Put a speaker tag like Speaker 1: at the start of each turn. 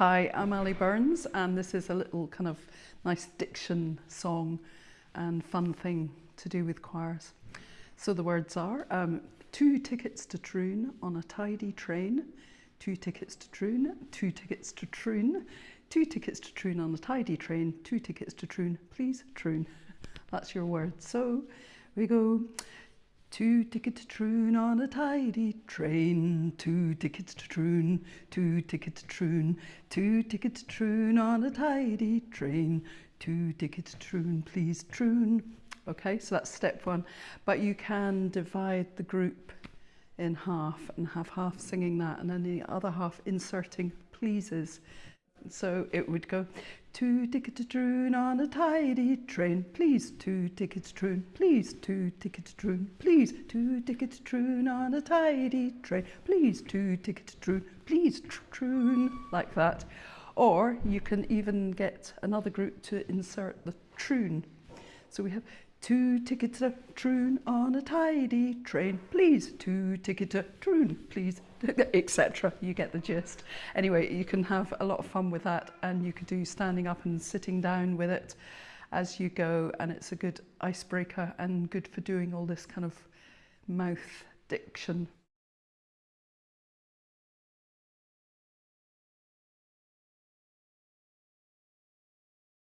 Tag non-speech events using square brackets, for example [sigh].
Speaker 1: Hi, I'm Ali Burns, and this is a little kind of nice diction song and fun thing to do with choirs. So the words are um, two tickets to Troon on a tidy train, two tickets to Troon, two tickets to Troon, two tickets to Troon on a tidy train, two tickets to Troon, please Troon. [laughs] That's your word. So we go Two tickets to Troon on a tidy train. Two tickets to Troon. Two tickets to Troon. Two tickets to Troon on a tidy train. Two tickets to Troon, please Troon. Okay, so that's step one. But you can divide the group in half and have half singing that and then the other half inserting pleases. So it would go, two tickets to Troon on a tidy train, please, two tickets Troon, please, two tickets Troon, please, two tickets Troon on a tidy train, please, two tickets Troon, please, Troon, like that. Or you can even get another group to insert the Troon. So we have Two tickets to Troon on a tidy train, please. Two tickets to Troon, please, [laughs] etc. You get the gist. Anyway, you can have a lot of fun with that and you could do standing up and sitting down with it as you go and it's a good icebreaker and good for doing all this kind of mouth diction